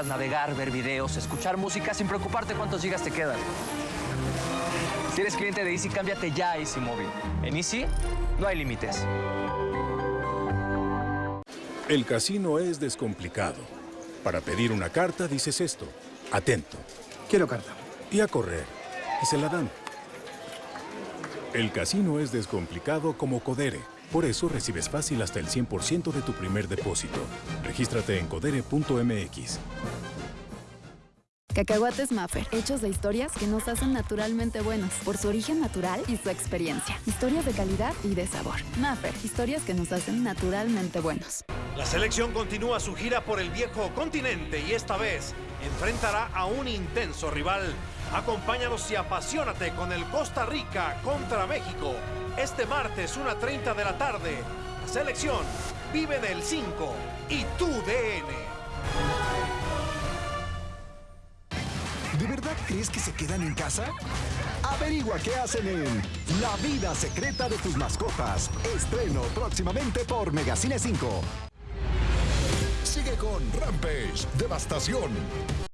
puedas navegar, ver videos, escuchar música sin preocuparte cuántos gigas te quedan. Si eres cliente de Easy, cámbiate ya a Easy Móvil. En Easy no hay límites. El casino es descomplicado. Para pedir una carta dices esto. Atento. Quiero carta. Y a correr. Y se la dan. El casino es descomplicado como Codere. Por eso recibes fácil hasta el 100% de tu primer depósito. Regístrate en codere.mx. Cacahuates Maffer, hechos de historias que nos hacen naturalmente buenos, por su origen natural y su experiencia. Historias de calidad y de sabor. Maffer, historias que nos hacen naturalmente buenos. La selección continúa su gira por el viejo continente y esta vez enfrentará a un intenso rival. Acompáñanos y apasionate con el Costa Rica contra México. Este martes, 1.30 de la tarde. La selección vive en el 5 y ¿De verdad crees que se quedan en casa? Averigua qué hacen en La vida secreta de tus mascotas. Estreno próximamente por Megacine 5. Sigue con Rampage, Devastación.